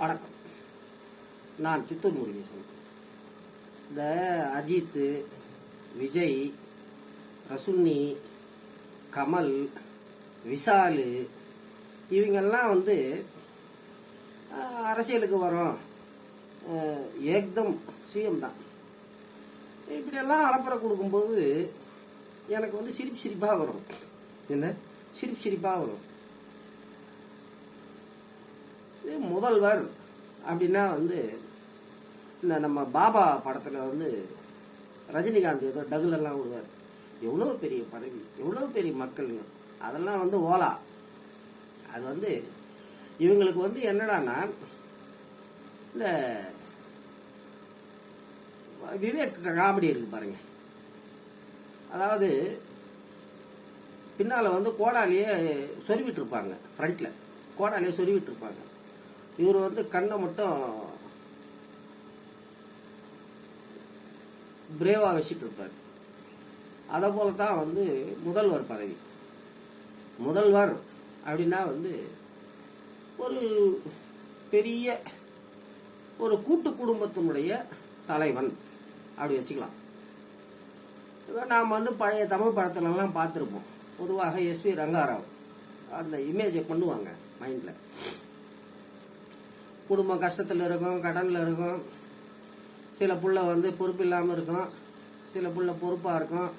வணக்கம். நான் சித்தூர் முருகேசன் இந்த அஜித் விஜய் ரசுன்னி கமல் விஷாலு இவங்கெல்லாம் வந்து அரசியலுக்கு வரோம் ஏக்தம் சிஎம் தான். இப்படியெல்லாம் அலப்பறை கொடுக்கும்போது எனக்கு வந்து சிரிப்பு சிரிப்பாக வரும். என்ன? சிரிப்பு சிரிப்பாக வரும் இது முதல்வர் அப்படின்னா வந்து இந்த நம்ம பாபா படத்தில் வந்து ரஜினிகாந்த் ஏதோ டகுலெல்லாம் விடுவார். எவ்வளோ பெரிய பதவி எவ்வளோ பெரிய மக்கள் அதெல்லாம் வந்து ஓலா. அது வந்து இவங்களுக்கு வந்து என்னடான்னா இந்த விவேக் காமெடி இருக்கு பாருங்க. அதாவது பின்னால் வந்து கோடாலேயே சொருவிட்டு இருப்பாங்க ஃப்ரண்ட்டில் கோடாலேயே சொருவிட்டு இருப்பாங்க. இவர் வந்து கண்ணை மட்டும் பிரேவா வச்சுட்டு இருப்பார். அதை போல தான் வந்து முதல்வர் பதவி. முதல்வர் அப்படின்னா வந்து ஒரு பெரிய ஒரு கூட்டு குடும்பத்தினுடைய தலைவன் அப்படி வச்சுக்கலாம். இப்போ நாம் வந்து பழைய தமிழ் படத்துலலாம் பார்த்துருப்போம். பொதுவாக எஸ்வி ரங்காராவ். அந்த இமேஜை பண்ணுவாங்க மைண்டில் குடும்பம் கஷ்டத்தில் இருக்கும் கடனில் இருக்கும். சில புள்ள வந்து பொறுப்பு இல்லாமல் இருக்கும். சில புள்ள பொறுப்பாக இருக்கும்.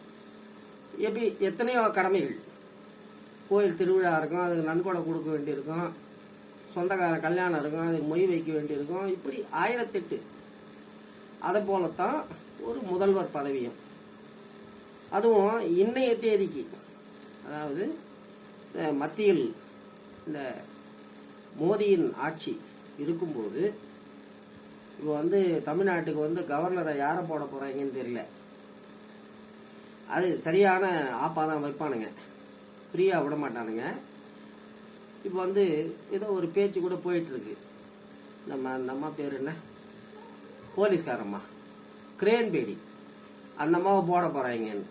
எப்படி எத்தனையோ கடமைகள். கோயில் திருவிழா இருக்கும் அதுக்கு நன்கொடை கொடுக்க வேண்டியிருக்கும். சொந்தக்கார கல்யாணம் இருக்கும் அதுக்கு மொய் வைக்க வேண்டியிருக்கும். இப்படி ஆயிரத்தெட்டு. அதை போலத்தான் ஒரு முதல்வர் பதவியும். அதுவும் இன்றைய தேதிக்கு. அதாவது மத்தியில் இந்த மோதியின் ஆட்சி. இருக்கும்போது இப்போ வந்து தமிழ்நாட்டுக்கு வந்து கவர்னரை யாரை போட போகிறாங்கன்னு தெரியல. அது சரியான ஆப்பாக தான் வைப்பானுங்க. ஃப்ரீயாக விட மாட்டானுங்க. இப்போ வந்து ஏதோ ஒரு பேச்சு கூட போயிட்டுருக்கு. நம்ம நம்ம பேர் என்ன? போலீஸ்காரம்மா. கிரேன் பேடி. அந்த அம்மாவை போட போகிறாங்கன்னு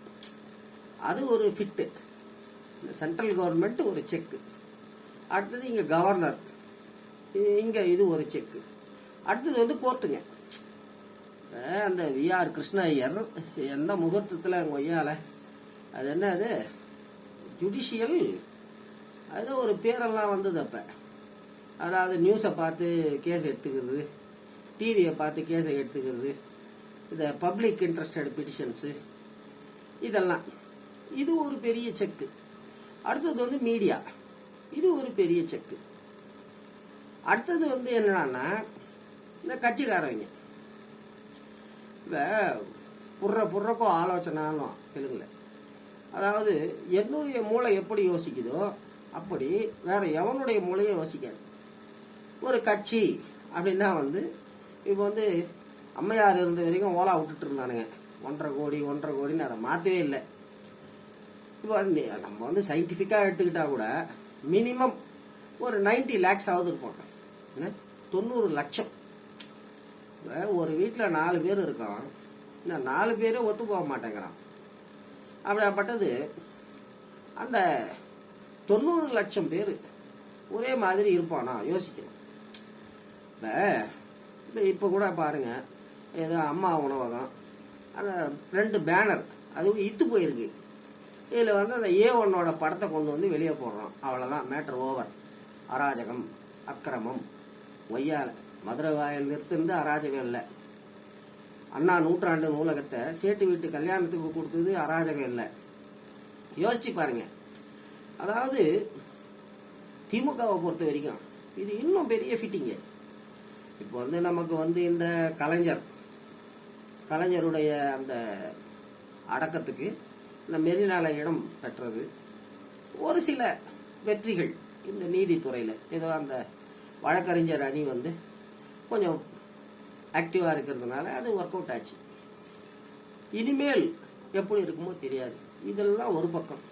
அது ஒரு ஃபிட்டு. சென்ட்ரல் கவர்மெண்ட் ஒரு செக்கு. அடுத்தது இங்கே கவர்னர் இங்கே இது ஒரு செக்கு. அடுத்தது வந்து கோர்ட்டுங்க. அந்த விஆர் கிருஷ்ண ஐயர் எந்த முகூர்த்தத்தில் எங்கள் ஒய்யால? அது என்ன அது? ஜுடிஷியல் அது ஒரு பேரெல்லாம் வந்தது அப்போ. அதாவது நியூஸை பார்த்து கேஸ் எடுத்துக்கிறது டிவியை பார்த்து கேஸை எடுத்துக்கிறது இந்த பப்ளிக் இன்ட்ரெஸ்டட் பிட்டிஷன்ஸு இதெல்லாம். இது ஒரு பெரிய செக்கு. அடுத்தது வந்து மீடியா இது ஒரு பெரிய செக்கு. அடுத்தது வந்து என்னன்னா இந்த கட்சிக்காரவங்க. இப்போ புர்ற புர்றக்கோ ஆலோசனாலும் தெலுங்குல. அதாவது என்னுடைய மூளை எப்படி யோசிக்குதோ அப்படி வேற எவனுடைய மூளையும் யோசிக்காது. ஒரு கட்சி அப்படின்னா வந்து இப்போ வந்து அம்மையார் இருந்த வரைக்கும் ஓலா விட்டுட்டு இருந்தானுங்க ஒன்றரை கோடி ஒன்றரை கோடின்னு அதை மாற்றவே இல்லை. இப்போ நம்ம வந்து சயின்டிஃபிக்காக எடுத்துக்கிட்டா கூட மினிமம் ஒரு 90 லேக்ஸ் ஆகுது இருப்போம் என்ன? தொண்ணூறு லட்சம். ஒரு வீட்டில் நாலு பேர் இருக்கான் இந்த நாலு பேரே ஒத்து போக மாட்டேங்கிறான். அப்படியாப்பட்டது அந்த தொண்ணூறு லட்சம் பேர் ஒரே மாதிரி இருப்பானா? யோசிக்கணும் இப்போ இப்போ கூட பாருங்க. ஏதோ அம்மா உணவகம் அந்த ரெண்டு பேனர் அதுவும் இத்து போயிருக்கு. இதில் வந்து அந்த ஏ ஒன்னோட படத்தை கொண்டு வந்து வெளியே போடுறோம். அவ்வளோதான் மேட்ரு ஓவர். அராஜகம் அக்கிரமம். ஒய்யால மதுரை வாயில் நிறுத்திருந்து அராஜகம் இல்லை. அண்ணா நூற்றாண்டு நூலகத்தை சேட்டு வீட்டு கல்யாணத்துக்கு கொடுத்தது அராஜகம் இல்லை. யோசிச்சு பாருங்க. அதாவது திமுகவை பொறுத்த வரைக்கும் இது இன்னும் பெரிய ஃபிட்டிங்கு இப்போ வந்து நமக்கு வந்து இந்த கலைஞர் கலைஞருடைய அந்த அடக்கத்துக்கு இந்த மெரினால இடம் பெற்றது. ஒரு சில வெற்றிகள் இந்த நீதித்துறையில். ஏதோ அந்த வழக்கறிஞர் அணி வந்து கொஞ்சம் ஆக்டிவாக இருக்கிறதுனால அது ஒர்க் அவுட் ஆச்சு. இனிமேல் எப்படி இருக்குமோ தெரியாது. இதெல்லாம் ஒரு பக்கம்.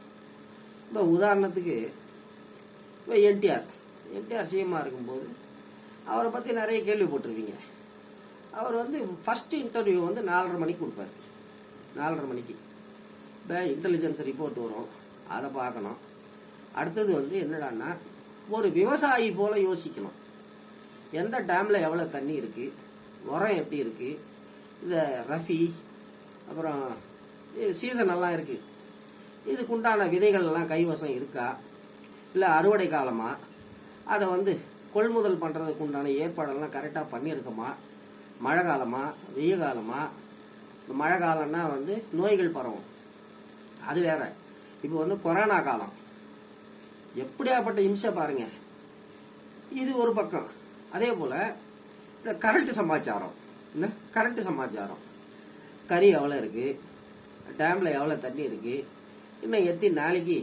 இப்போ உதாரணத்துக்கு இப்போ என்டிஆர். என்டிஆர் சிஎம்மாக இருக்கும்போது அவரை பற்றி நிறைய கேள்விப்பட்டிருப்பீங்க அவர் வந்து ஃபஸ்ட்டு இன்டர்வியூ வந்து நாலரை மணிக்கு கொடுப்பாரு. நாலரை மணிக்கு. இப்போ இன்டெலிஜென்ஸ் ரிப்போர்ட் வரும். அதை பார்க்கணும். அடுத்தது வந்து என்னடான்னா ஒரு விவசாயி போல் யோசிக்கணும். எந்த டேமில் எவ்வளோ தண்ணி இருக்குது உரம் எப்படி இருக்குது இந்த ரஃபி அப்புறம் சீசன் எல்லாம் இருக்குது இதுக்குண்டான விதைகள் எல்லாம் கைவசம் இருக்கா? இல்லை அறுவடை காலமாக அதை வந்து கொள்முதல் பண்ணுறதுக்கு உண்டான ஏற்பாடெல்லாம் கரெக்டாக பண்ணியிருக்கோமா? மழை காலமா? வெய்ய காலமா? மழை காலம்னா வந்து நோய்கள் பரவும். அது வேற. இப்போ வந்து கொரோனா காலம். எப்படியாப்பட்ட இம்சை பாருங்க. இது ஒரு பக்கம். அதே போல இந்த கரண்ட் சமாச்சாரம். என்ன? கரண்ட் சமாச்சாரம். கறி எவ்வளோ இருக்கு? டேம்ல எவ்வளோ தண்ணி இருக்கு? இன்னும் எத்தனை நாளைக்கு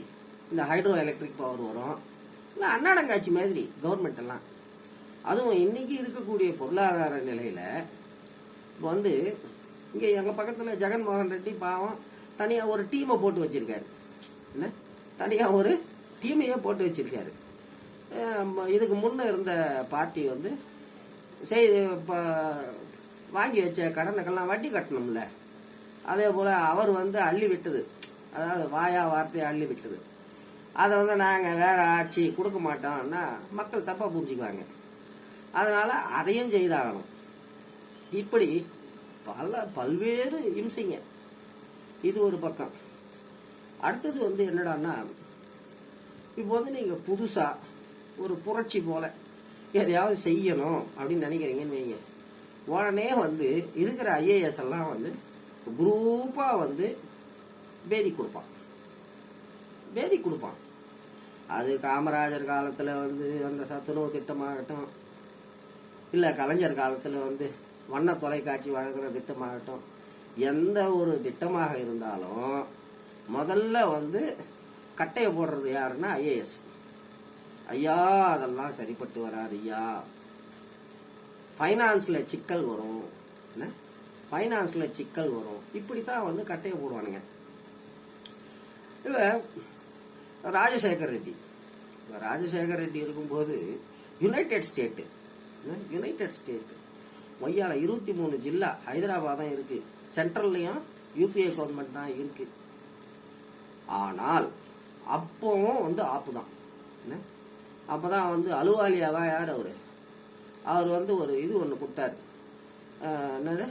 இந்த ஹைட்ரோ எலக்ட்ரிக் பவர் வரும்? இல்லை அன்னாடங்காட்சி மாதிரி கவர்மெண்ட் எல்லாம். அதுவும் இன்னைக்கு இருக்கக்கூடிய பொருளாதார நிலையில இப்போ வந்து இங்கே எங்கள் பக்கத்தில் ஜெகன்மோகன் ரெட்டி பாவம் தனியாக ஒரு டீமை போட்டு வச்சிருக்காரு. என்ன? தனியாக ஒரு டீமையே போட்டு வச்சிருக்காரு. இதுக்கு முன்னே இருந்த பார்ட்டி வந்து செய் இப்போ வாங்கி வச்ச கடனுக்கெல்லாம் வட்டி கட்டணும்ல. அதே போல் அவர் வந்து அள்ளி விட்டது. அதாவது வாயா வார்த்தையை அள்ளி விட்டது. அதை வந்து நாங்கள் வேற ஆட்சி கொடுக்க மாட்டோம்னா மக்கள் தப்பாக புரிஞ்சுக்குவாங்க. அதனால அதையும் செய்தாகணும். இப்படி பல பல்வேறு இம்சைங்க. இது ஒரு பக்கம். அடுத்தது வந்து என்னடான்னா இப்போ வந்து நீங்கள் புதுசாக ஒரு புரட்சி போல. எதையாவது செய்யணும் அப்படின்னு நினைக்கிறீங்கன்னு வைங்க. உடனே வந்து இருக்கிற ஐஏஎஸ் எல்லாம் வந்து குரூப்பாக வந்து பேதி கொடுப்பான். பேதி கொடுப்பான். அது காமராஜர் காலத்தில் வந்து அந்த சத்துணவு திட்டமாகட்டும் இல்லை கலைஞர் காலத்தில் வந்து வண்ண தொலைக்காட்சி வழங்குற திட்டமாகட்டும் எந்த ஒரு திட்டமாக இருந்தாலும் முதல்ல வந்து கட்டையை போடுறது யாருன்னா ஐஏஎஸ் ஐயா அதெல்லாம் சரிப்பட்டு வராது ஐயா. ஃபைனான்ஸில் சிக்கல் வரும். என்ன? ஃபைனான்ஸில் சிக்கல் வரும். இப்படி தான் வந்து கட்டையை போடுவானுங்க. இல்லை ராஜசேகர் ரெட்டி. இப்போ ராஜசேகர் ரெட்டி இருக்கும்போது யுனைடெட் ஸ்டேட்டு யுனைடெட் ஸ்டேட்டு மொய்யால் இருபத்தி மூணு ஜில்லா ஹைதராபாத் தான் இருக்குது சென்ட்ரல்லையும் யூபிஏ கவர்மெண்ட் தான் இருக்குது ஆனால் அப்பவும் வந்து ஆப்பு தான் என்ன? அப்போ தான் வந்து அலுவாலியாவா யார் அவர்? அவர் வந்து ஒரு இது ஒன்று கொடுத்தாரு. என்னது?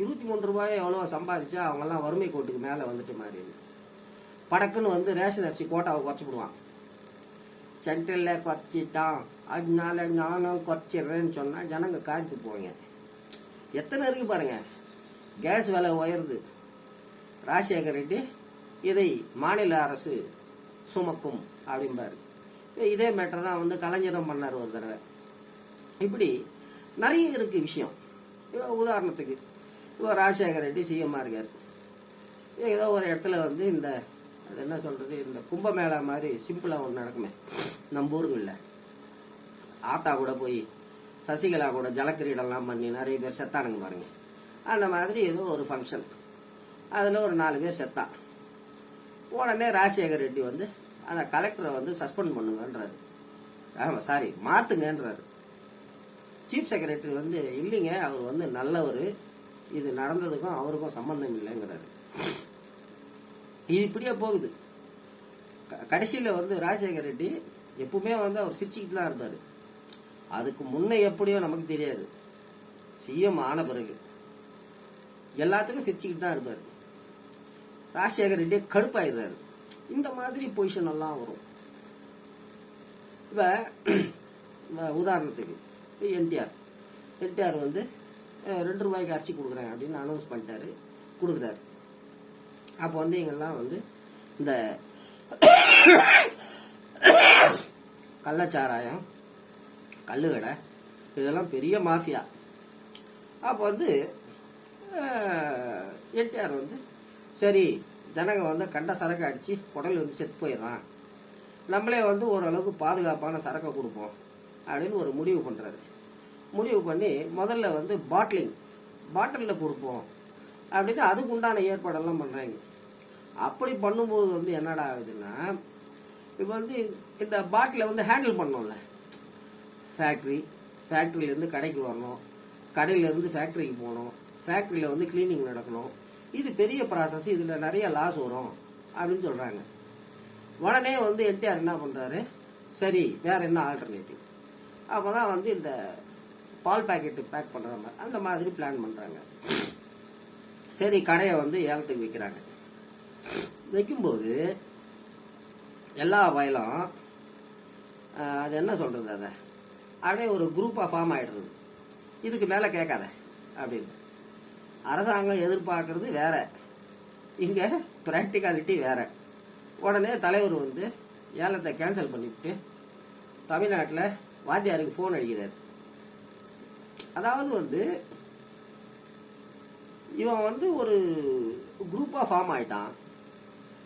இருபத்தி மூணு ரூபாயை எவ்வளோ சம்பாதிச்சா அவங்கெல்லாம் வறுமை கோட்டுக்கு மேலே வந்துட்டு மாதிரி படக்குன்னு வந்து ரேஷன் அரிசி கோட்டாவை குறைச்சி விடுவான் சென்ட்ரலில் குறைச்சிட்டான். அதனால நானும் குறைச்சிடுறேன்னு சொன்னால் ஜனங்க காய்த்து போவீங்க. எத்தனை இருக்கு பாருங்கள் கேஸ் விலை உயருது. ராஜசேகர் ரெட்டி இதை மாநில அரசு சுமக்கும் அப்படிம்பாரு. இதே மேட்டர் தான் வந்து கலைஞரும் பண்ணார் ஒரு தடவை. இப்படி நிறைய இருக்கு விஷயம். உதாரணத்துக்கு இப்போ ராஜசேகர் ரெட்டி சிஎம்மாக இருக்கார். ஏதோ ஒரு இடத்துல வந்து இந்த அது என்ன சொல்றது இந்த கும்பமேளா மாதிரி சிம்பிளாக ஒன்று நடக்குமே. நம்ம ஊருங்களில். ஆத்தா கூட போய் சசிகலா கூட ஜலக்கிரீடெல்லாம் பண்ணி நிறைய பேர் செத்தானுங்க பாருங்க. அந்த மாதிரி ஏதோ ஒரு ஃபங்க்ஷன் அதில் ஒரு நாலு பேர் செத்தான். உடனே ராஜசேகர் ரெட்டி வந்து அந்த கலெக்டரை வந்து சஸ்பெண்ட் பண்ணுங்கன்றாரு. ஆமாம் சாரி மாற்றுங்கன்றாரு சீஃப் செக்ரட்டரி வந்து இல்லைங்க அவர் வந்து நல்லவர். இது நடந்ததுக்கும் அவருக்கும் சம்மந்தம் இல்லைங்கிறாரு. இது இப்படியே போகுது. கடைசியில் கடைசியில வந்து ராஜசேகர் ரெட்டி எப்பவுமே வந்து அவர் சிரிச்சுக்கிட்டு தான் இருந்தார் அதுக்கு முன்னே எப்படியோ நமக்கு தெரியாது. சிஎம் ஆன பிறகு எல்லாத்துக்கும் சிரிச்சுக்கிட்டு தான் இருப்பார். ராஜசேகர் ரெட்டியே கடுப்பாயிடுறாரு. இந்த மாதிரி பொசிஷன் எல்லாம் வரும். இப்போ உதாரணத்துக்கு என்டிஆர். என்டிஆர் வந்து ரெண்டு ரூபாய்க்கு அரிசி கொடுக்குறேன் அப்படின்னு அனௌன்ஸ் பண்ணிட்டாரு. கொடுக்குறாரு. அப்போ வந்து எங்கெல்லாம் வந்து இந்த கள்ளச்சாராயம் கல்லுக்கடை இதெல்லாம் பெரிய மாஃபியா. அப்போ வந்து என்டிஆர் வந்து சரி ஜனங்க வந்து கண்ட சரக்கு அடித்து குடல் வந்து செத்து போயிடுறான். நம்மளே வந்து ஓரளவுக்கு பாதுகாப்பான சரக்கை கொடுப்போம் அப்படின்னு ஒரு முடிவு பண்ணுறாரு முடிவு பண்ணி முதல்ல வந்து பாட்லிங் பாட்டிலில் கொடுப்போம் அப்படின்னு அதுக்கு உண்டான ஏற்பாடெல்லாம் பண்ணுறாங்க அப்படி பண்ணும்போது வந்து என்னடா ஆகுதுன்னா இப்போ வந்து இந்த பாட்டிலை வந்து ஹேண்டில் பண்ணோம்ல. ஃபேக்ட்ரி ஃபேக்ட்ரியிலேருந்து கடைக்கு வரணும். கடையிலேருந்து ஃபேக்ட்ரிக்கு போகணும். ஃபேக்ட்ரியில் வந்து க்ளீனிங் நடக்கணும். இது பெரிய ப்ராசஸ் இதில் நிறைய லாஸ் வரும் அப்படின்னு சொல்கிறாங்க உடனே வந்து என்டிஆர் என்ன பண்ணுறாரு சரி வேறு என்ன ஆல்டர்னேட்டிவ் அப்போ தான் வந்து இந்த பால் பேக்கெட்டு பேக் பண்ணுற மாதிரி அந்த மாதிரி பிளான் பண்ணுறாங்க சரி கடையை வந்து ஏலத்துக்கு விற்கிறாங்க வைக்கும்போது எல்லா வயலும் அது என்ன சொல்கிறது அதை? அப்படியே ஒரு குரூப்பாக ஃபார்ம் ஆகிடுறது இதுக்கு மேலே கேட்காத அப்படின்னு. அரசாங்கம் எதிர்பார்க்கறது வேற. இங்கே ப்ராக்டிகாலிட்டி வேற. உடனே தலைவர் வந்து ஏலத்தை கேன்சல் பண்ணிவிட்டு தமிழ்நாட்டில் வாத்தியாருக்கு ஃபோன் அடிக்கிறார். அதாவது வந்து இவன் வந்து ஒரு குரூப்பாக ஃபார்ம் ஆயிட்டான்.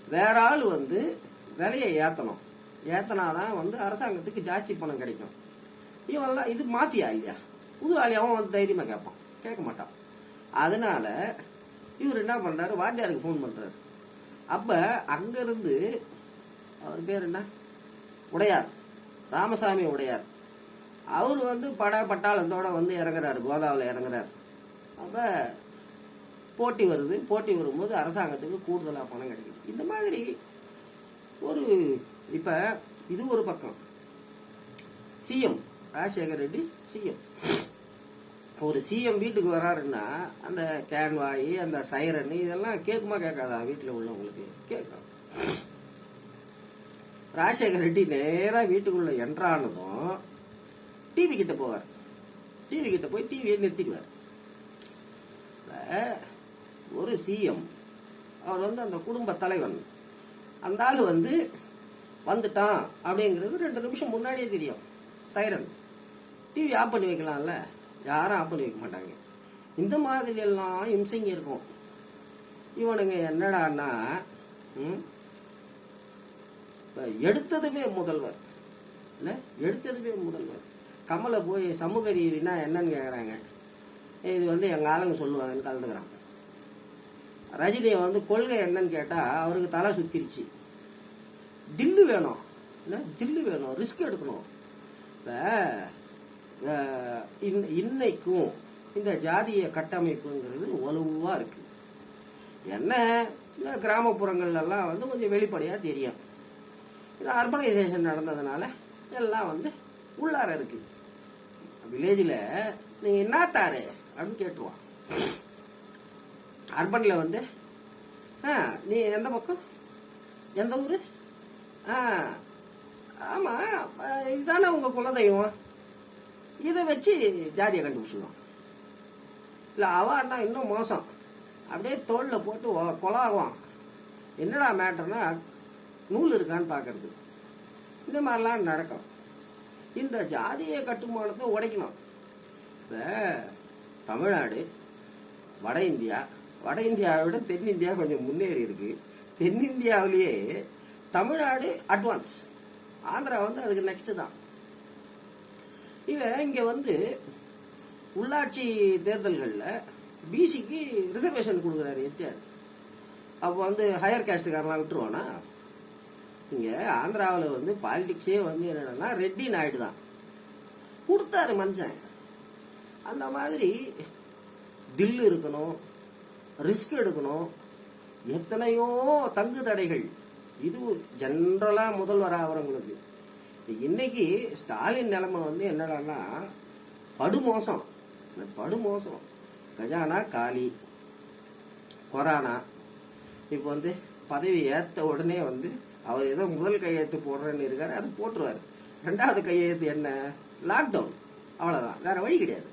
வேற ஆள் வந்து விலையை ஏற்றணும் ஏத்தனாதான் வந்து அரசாங்கத்துக்கு ஜாஸ்தி பணம் கிடைக்கும். இவெல்லாம் இது மாஃபியா இல்லையா? புது ஆளி அவன் வந்து தைரியமாக கேட்பான். கேட்க மாட்டான். அதனால இவர் என்ன பண்ணுறாரு வாத்தியாருக்கு ஃபோன் பண்ணுறாரு அப்போ அங்கேருந்து அவர் பேர் என்ன? உடையார். ராமசாமி உடையார். அவர் வந்து பட பட்டாளத்தோட வந்து இறங்குறாரு கோதாவில் இறங்குறாரு. அப்போ போட்டி வருது. போட்டி வரும்போது அரசாங்கத்துக்கு கூடுதலாக பணம் கிடைக்குது. இந்த மாதிரி ஒரு இப்போ இது ஒரு பக்கம். சிஎம் ராஜசேகர் ரெட்டி சிஎம் ஒரு சிஎம் வீட்டுக்கு வராருன்னா அந்த கேன்வாயி அந்த சைரன் இதெல்லாம் கேட்குமா கேட்காதா வீட்டில் உள்ளவங்களுக்கு? கேட்கும். ராஜசேகர் ரெட்டி நேராக வீட்டுக்குள்ள என்ட்ரானதும் டிவி கிட்ட போவார். டிவி கிட்ட போய் டிவியை நிறுத்திடுவார். ஒரு சிஎம் அவர் வந்து அந்த குடும்ப தலைவன். அந்த ஆள் வந்து வந்துட்டான் அப்படிங்கிறது ரெண்டு நிமிஷம் முன்னாடியே தெரியும். சைரன் டிவி ஆஃப் பண்ணி வைக்கலாம்ல. யாரும் ஆஃப் பண்ணி வைக்க மாட்டாங்க. இந்த மாதிரி எல்லாம் இம்சைங்க இருக்கும். இவனுங்க என்னடான்னா எடுத்ததுமே முதல்வர். இல்லை? எடுத்ததுமே முதல்வர். கமலை போய் சமூக ரீதினா என்னன்னு கேட்குறாங்க இது வந்து எங்கள் ஆளுங்க சொல்லுவாங்கன்னு கலந்துக்கிறான். ரஜினியை வந்து கொள்கை என்னன்னு கேட்டால் அவருக்கு தலை சுத்திருச்சு. தில்லு வேணும். இல்லை? தில்லு வேணும். ரிஸ்க் எடுக்கணும். இப்போ இன்னைக்கும் இந்த ஜாதிய கட்டமைப்புங்கிறது வலுவாக இருக்கு. என்ன? இந்த கிராமப்புறங்கள்லாம் வந்து கொஞ்சம் வெளிப்படையாக தெரியும். இது அர்பனைசேஷன் நடந்ததுனால எல்லாம் வந்து உள்ளார இருக்கு. வில்லேஜில் நீங்க என்னத்தாரு அப்படின்னு கேட்டுருவான். அர்பனில் வந்து ஆ நீ எந்த பக்கம்? எந்த ஊர்? ஆ ஆமாம் இதுதானே உங்கள் குலதெய்வம்? இதை வச்சு ஜாதியை கண்டுபிடிச்சிடுவான் இல்லை அவான்னா இன்னும் மோசம். அப்படியே தோளில் போட்டு கொலாகுவான் என்னடா மேட்டர்னா நூல் இருக்கான்னு பார்க்கறது. இந்த மாதிரிலாம் நடக்கும். இந்த ஜாதிய கட்டுமானத்தை உடைக்கணும். இப்போ தமிழ்நாடு வட இந்தியா வட இந்தியாவை விட தென்னிந்தியா கொஞ்சம் முன்னேறி இருக்கு. தென்னிந்தியாவிலேயே தமிழ்நாடு அட்வான்ஸ் ஆந்திரா வந்து அதுக்கு நெக்ஸ்ட் தான். இவன் இங்க வந்து உள்ளாட்சி தேர்தல்களில் பிசிக்கு ரிசர்வேஷன் கொடுக்குறாரு எட்டியார் அப்போ வந்து ஹையர் காஸ்ட்டுக்காரலாம் விட்டுருவானா? இங்கே ஆந்திராவில் வந்து பாலிடிக்ஸே வந்து என்னென்னா ரெட்டி நாயுடு தான். கொடுத்தாரு மனுஷன். அந்த மாதிரி தில்லு இருக்கணும் ரிஸ்க் எடுக்கணும் எத்தனையோ தங்கு தடைகள். இது ஜென்ரலாக முதல்வர் ஆகிறவங்களுக்கு இன்னைக்கு ஸ்டாலின் நிலைமை வந்து என்னடான்னா படுமோசம். படுமோசம். கஜானா காலி. கொரோனா. இப்போ வந்து பதவி ஏற்ற உடனே வந்து அவர் ஏதோ முதல் கையெழுத்து போடுறேன்னு இருக்கார் அது போட்டுருவாரு. ரெண்டாவது கையெழுத்து என்ன? லாக்டவுன் அவ்வளோதான் வேற வழி கிடையாது.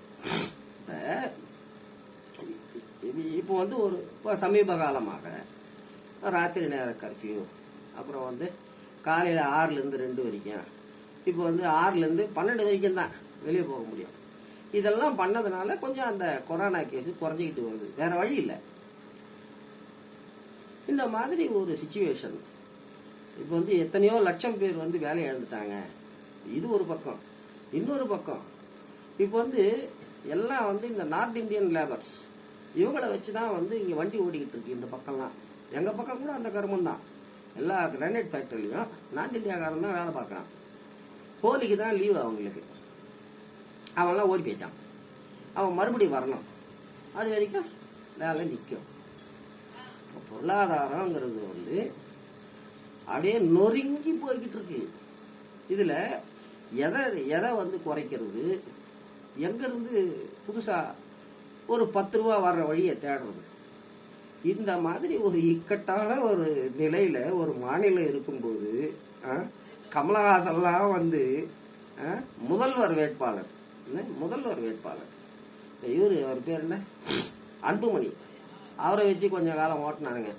இப்போ வந்து ஒரு இப்போ சமீப காலமாக ராத்திரி நேர கர்ஃப்யூ அப்புறம் வந்து காலையில் ஆறுலேருந்து ரெண்டு வரைக்கும் இப்போ வந்து ஆறுலேருந்து பன்னெண்டு வரைக்கும் தான் வெளியே போக முடியும். இதெல்லாம் பண்ணதுனால கொஞ்சம் அந்த கொரோனா கேஸ் குறைஞ்சிக்கிட்டு வருது. வேற வழி இல்லை. இந்த மாதிரி ஒரு சுச்சுவேஷன் இப்போ வந்து எத்தனையோ லட்சம் பேர் வந்து வேலையை இழந்துட்டாங்க. இது ஒரு பக்கம். இன்னொரு பக்கம். இப்போ வந்து எல்லாம் வந்து இந்த நார்த் இந்தியன் லேபர்ஸ் இவங்களை வச்சு தான் வந்து இங்கே வண்டி ஓடிக்கிட்டு இருக்கு இந்த பக்கம்லாம். எங்கள் பக்கம் கூட அந்த கருமம் தான். எல்லா கிரானைட் ஃபேக்டரிலையும் நார்த் இந்தியாக்காரன் தான் வேலை பார்க்குறான். ஹோலிக்கு தான் லீவு அவங்களுக்கு. அவன்லாம் ஓடி போயிட்டான். அவன் மறுபடியும் வரணும். அது வரைக்கும் வேலை நிற்கும் பொருளாதாரங்கிறது வந்து அப்படியே நொறுங்கி போய்கிட்டு இருக்கு. இதில் எதை எதை வந்து குறைக்கிறது? எங்கேருந்து புதுசாக ஒரு பத்து ரூபா வர்ற வழியை தேடுறது? இந்த மாதிரி ஒரு இக்கட்டான ஒரு நிலையில் ஒரு மாநிலம் இருக்கும்போது ஆ, கமலஹாசன்லாம் வந்து முதல்வர் வேட்பாளர். முதல்வர் வேட்பாளர். இவர் அவர் பேர் என்ன? அன்புமணி. அவரை வச்சு கொஞ்சம் காலம் ஓட்டினானுங்க.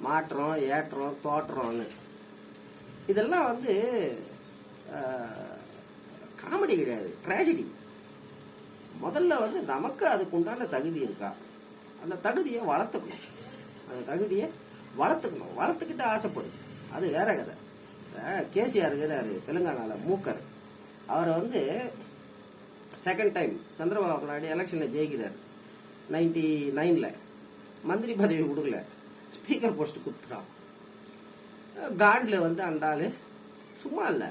மாற்றம் ஏற்றம் தோற்றம்னு. இதெல்லாம் வந்து காமெடி கிடையாது. ட்ராஜடி. முதல்ல வந்து நமக்கு அதுக்கு உண்டான தகுதி இருக்கா? அந்த தகுதியை வளர்த்துக்கணும். அந்த தகுதியை வளர்த்துக்கணும். வளர்த்துக்கிட்டு ஆசைப்படும். அது வேற கதை. கேசிஆர் இருக்கிறாரு தெலுங்கானாவில் மூக்கர். அவரை வந்து செகண்ட் டைம் சந்திரபாபு நாயுடு எலெக்ஷனில் ஜெயிக்கிறார். நைன்டி நைனில் மந்திரி பதவி கொடுக்கல. ஸ்பீக்கர் போஸ்ட் கொடுத்துறான் காண்டில் வந்து அந்த ஆள் சும்மா இல்லை.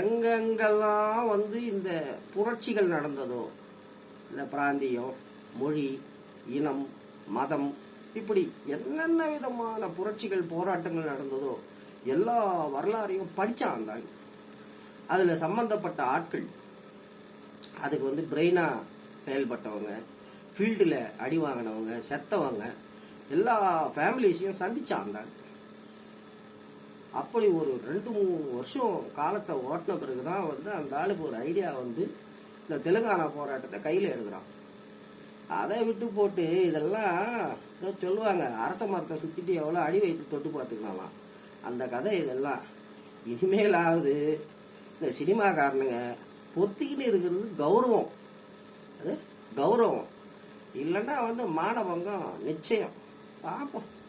எங்கெங்கெல்லாம் வந்து இந்த புரட்சிகள் நடந்ததோ இந்த பிராந்தியம் மொழி இனம் மதம் இப்படி என்னென்ன விதமான புரட்சிகள் போராட்டங்கள் நடந்ததோ எல்லா வரலாறையும் படித்தான் அந்த அதில் சம்மந்தப்பட்ட ஆட்கள் அதுக்கு வந்து பிரெயினாக செயல்பட்டவங்க ஃபீல்டில் அடி வாங்கினவங்க செத்தவங்க எல்லா ஃபேமிலிஸையும் சந்தித்தான் அந்த அப்படி ஒரு ரெண்டு மூணு வருஷம் காலத்தை ஓட்டின பிறகு தான் வந்து அந்த ஆளுக்கு ஒரு ஐடியா வந்து இந்த தெலுங்கானா போராட்டத்தை கையில் எடுக்கிறான். அதை விட்டு போட்டு இதெல்லாம் சொல்லுவாங்க அரச மரத்தை சுற்றிட்டு எவ்வளோ அடி வைத்து தொட்டு பார்த்துக்கலாம்? அந்த கதை இதெல்லாம். இனிமேலாவது இந்த சினிமாக்காரனுங்க பொத்திக்கிட்டு இருக்கிறது கௌரவம். அது கௌரவம். இல்லைன்னா வந்து மானபங்கம் நிச்சயம். பார்ப்போம்